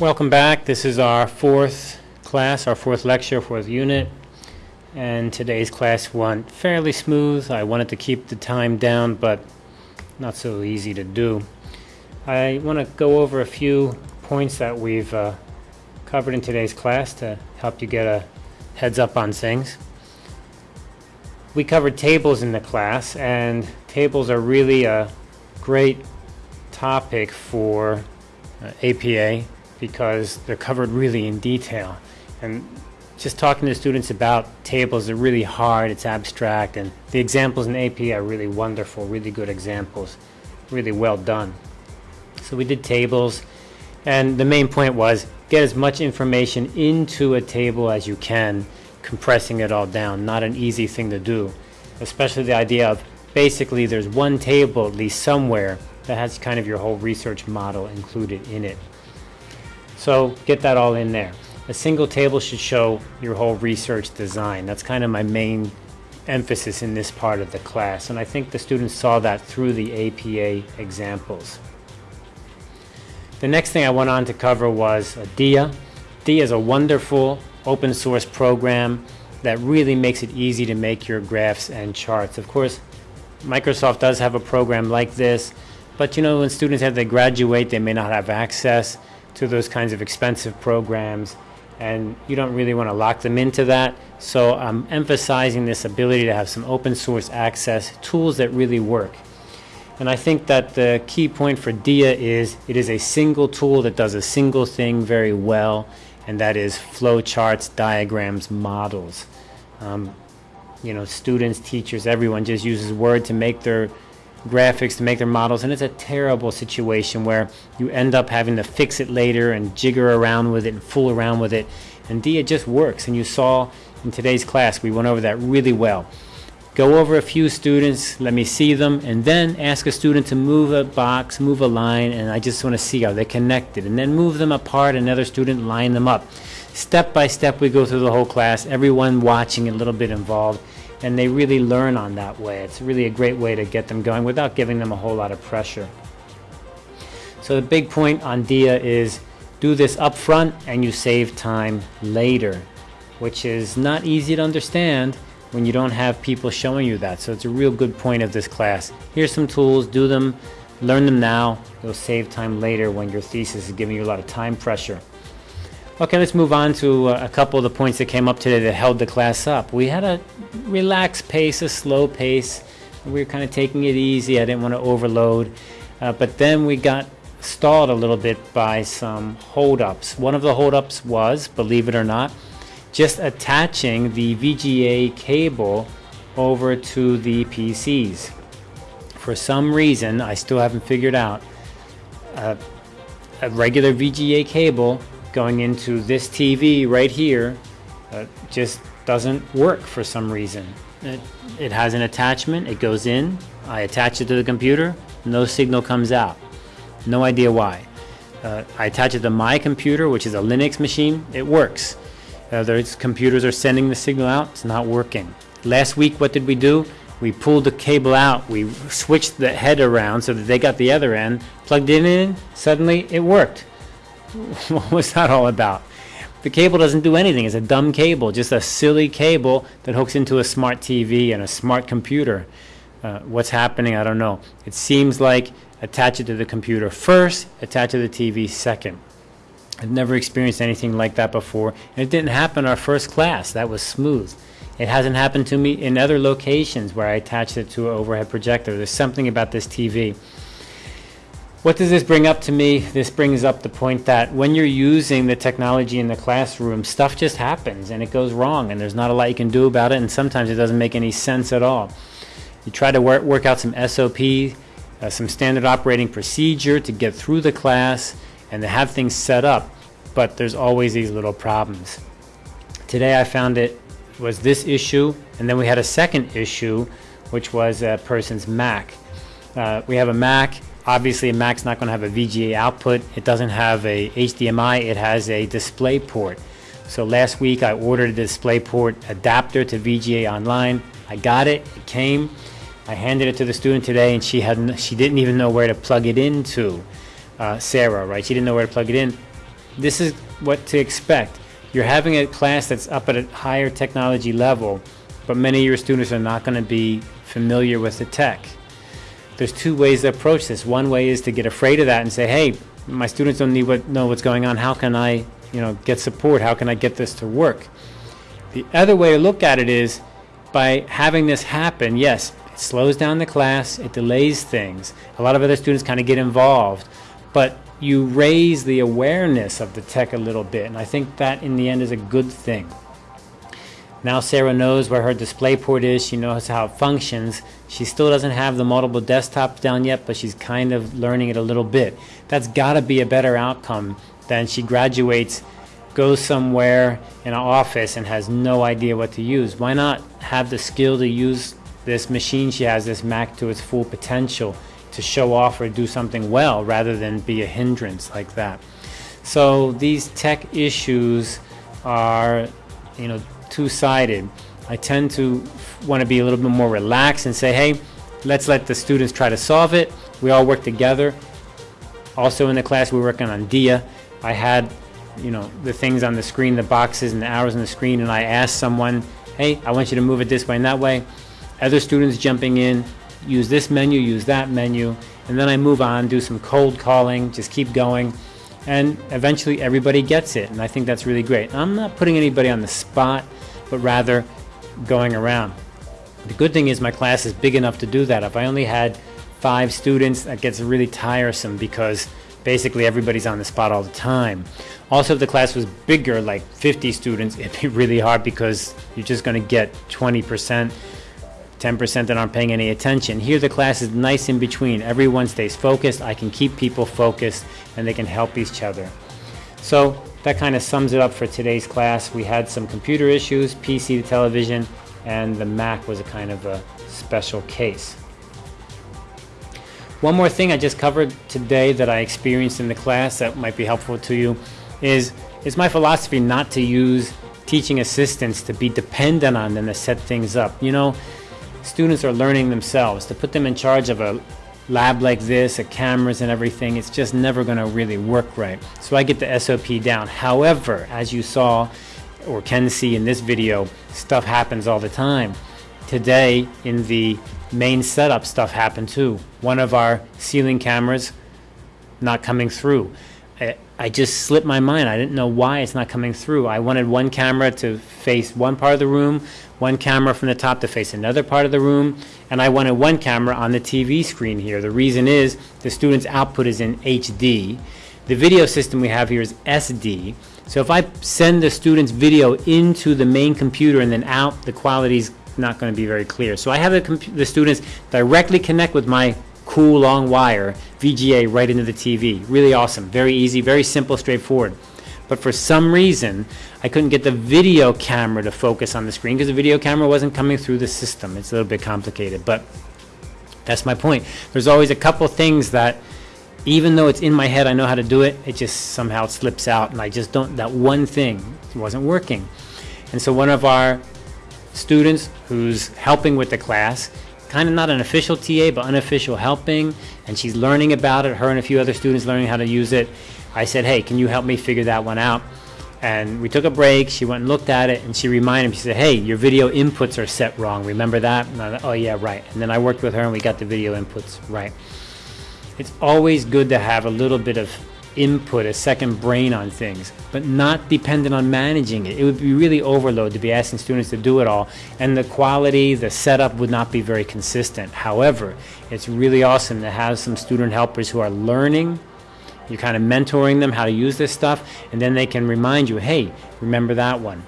Welcome back. This is our fourth class, our fourth lecture, fourth unit. And today's class went fairly smooth. I wanted to keep the time down, but not so easy to do. I want to go over a few points that we've uh, covered in today's class to help you get a heads up on things. We covered tables in the class, and tables are really a great topic for uh, APA because they're covered really in detail. And just talking to students about tables are really hard, it's abstract, and the examples in AP are really wonderful, really good examples, really well done. So we did tables, and the main point was get as much information into a table as you can, compressing it all down. Not an easy thing to do, especially the idea of basically there's one table at least somewhere that has kind of your whole research model included in it. So get that all in there. A single table should show your whole research design. That's kind of my main emphasis in this part of the class, and I think the students saw that through the APA examples. The next thing I went on to cover was uh, DIA. DIA is a wonderful open source program that really makes it easy to make your graphs and charts. Of course, Microsoft does have a program like this, but you know when students have to graduate, they may not have access to those kinds of expensive programs and you don't really want to lock them into that. So I'm emphasizing this ability to have some open source access, tools that really work. And I think that the key point for DIA is it is a single tool that does a single thing very well, and that is flowcharts, diagrams, models. Um, you know, students, teachers, everyone just uses Word to make their graphics to make their models and it's a terrible situation where you end up having to fix it later and jigger around with it and fool around with it. And D it just works and you saw in today's class we went over that really well. Go over a few students let me see them and then ask a student to move a box move a line and I just want to see how they're connected and then move them apart another student line them up. Step by step we go through the whole class everyone watching a little bit involved and they really learn on that way. It's really a great way to get them going without giving them a whole lot of pressure. So the big point on DIA is do this up front and you save time later, which is not easy to understand when you don't have people showing you that. So it's a real good point of this class. Here's some tools, do them, learn them now. You'll save time later when your thesis is giving you a lot of time pressure. Okay, let's move on to uh, a couple of the points that came up today that held the class up. We had a relaxed pace, a slow pace. We were kind of taking it easy. I didn't want to overload. Uh, but then we got stalled a little bit by some holdups. One of the holdups was, believe it or not, just attaching the VGA cable over to the PCs. For some reason, I still haven't figured out, uh, a regular VGA cable going into this TV right here uh, just doesn't work for some reason. It, it has an attachment, it goes in, I attach it to the computer, no signal comes out. No idea why. Uh, I attach it to my computer, which is a Linux machine, it works. Other computers are sending the signal out, it's not working. Last week, what did we do? We pulled the cable out, we switched the head around so that they got the other end, plugged it in, suddenly it worked. what was that all about? The cable doesn't do anything. It's a dumb cable, just a silly cable that hooks into a smart TV and a smart computer. Uh, what's happening, I don't know. It seems like attach it to the computer first, attach it to the TV second. I've never experienced anything like that before. And it didn't happen our first class. That was smooth. It hasn't happened to me in other locations where I attached it to an overhead projector. There's something about this TV. What does this bring up to me? This brings up the point that when you're using the technology in the classroom, stuff just happens and it goes wrong and there's not a lot you can do about it and sometimes it doesn't make any sense at all. You try to work, work out some SOP, uh, some standard operating procedure to get through the class and to have things set up, but there's always these little problems. Today I found it was this issue and then we had a second issue which was a person's Mac. Uh, we have a Mac Obviously, a Mac's not going to have a VGA output. It doesn't have a HDMI. It has a display port. So last week I ordered a DisplayPort adapter to VGA online. I got it. It came. I handed it to the student today, and she hadn't. She didn't even know where to plug it into. Uh, Sarah, right? She didn't know where to plug it in. this is what to expect. You're having a class that's up at a higher technology level, but many of your students are not going to be familiar with the tech. There's two ways to approach this. One way is to get afraid of that and say, hey, my students don't need what, know what's going on. How can I, you know, get support? How can I get this to work? The other way to look at it is by having this happen, yes, it slows down the class, it delays things. A lot of other students kind of get involved, but you raise the awareness of the tech a little bit, and I think that in the end is a good thing. Now Sarah knows where her display port is, she knows how it functions. She still doesn't have the multiple desktops down yet, but she's kind of learning it a little bit. That's got to be a better outcome than she graduates, goes somewhere in an office and has no idea what to use. Why not have the skill to use this machine she has, this Mac, to its full potential to show off or do something well rather than be a hindrance like that. So these tech issues are, you know, two-sided. I tend to want to be a little bit more relaxed and say, hey, let's let the students try to solve it. We all work together. Also in the class, we were working on DIA. I had, you know, the things on the screen, the boxes and the arrows on the screen, and I asked someone, hey, I want you to move it this way and that way. Other students jumping in, use this menu, use that menu, and then I move on, do some cold calling, just keep going, and eventually everybody gets it, and I think that's really great. I'm not putting anybody on the spot, but rather going around. The good thing is my class is big enough to do that. If I only had five students, that gets really tiresome because basically everybody's on the spot all the time. Also, if the class was bigger, like 50 students, it'd be really hard because you're just going to get 20% 10% that aren't paying any attention. Here the class is nice in between. Everyone stays focused. I can keep people focused and they can help each other. So that kind of sums it up for today's class. We had some computer issues, PC to television, and the Mac was a kind of a special case. One more thing I just covered today that I experienced in the class that might be helpful to you is it's my philosophy not to use teaching assistants to be dependent on them to set things up. You know, students are learning themselves. To put them in charge of a lab like this, a cameras and everything, it's just never going to really work right. So I get the SOP down. However, as you saw or can see in this video, stuff happens all the time. Today in the main setup stuff happened too. One of our ceiling cameras not coming through. I just slipped my mind. I didn't know why it's not coming through. I wanted one camera to face one part of the room, one camera from the top to face another part of the room, and I wanted one camera on the TV screen here. The reason is the student's output is in HD. The video system we have here is SD. So if I send the student's video into the main computer and then out, the quality is not going to be very clear. So I have the, the students directly connect with my cool long wire VGA right into the TV. Really awesome, very easy, very simple, straightforward. But for some reason, I couldn't get the video camera to focus on the screen because the video camera wasn't coming through the system. It's a little bit complicated, but that's my point. There's always a couple things that even though it's in my head, I know how to do it, it just somehow slips out and I just don't, that one thing wasn't working. And so one of our students who's helping with the class kind of not an official TA, but unofficial helping, and she's learning about it, her and a few other students learning how to use it. I said, hey, can you help me figure that one out? And we took a break, she went and looked at it, and she reminded me, she said, hey, your video inputs are set wrong, remember that? And I, oh yeah, right. And then I worked with her and we got the video inputs right. It's always good to have a little bit of input, a second brain on things, but not dependent on managing it. It would be really overload to be asking students to do it all, and the quality, the setup would not be very consistent. However, it's really awesome to have some student helpers who are learning. You're kind of mentoring them how to use this stuff, and then they can remind you, hey, remember that one.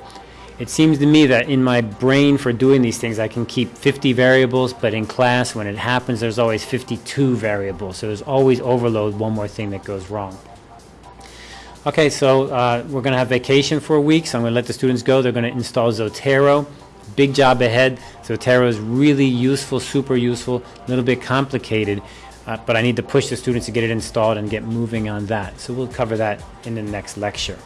It seems to me that in my brain for doing these things, I can keep 50 variables, but in class, when it happens, there's always 52 variables. So there's always overload, one more thing that goes wrong. Okay, so uh, we're going to have vacation for a week, so I'm going to let the students go. They're going to install Zotero. Big job ahead. Zotero is really useful, super useful, a little bit complicated, uh, but I need to push the students to get it installed and get moving on that. So we'll cover that in the next lecture.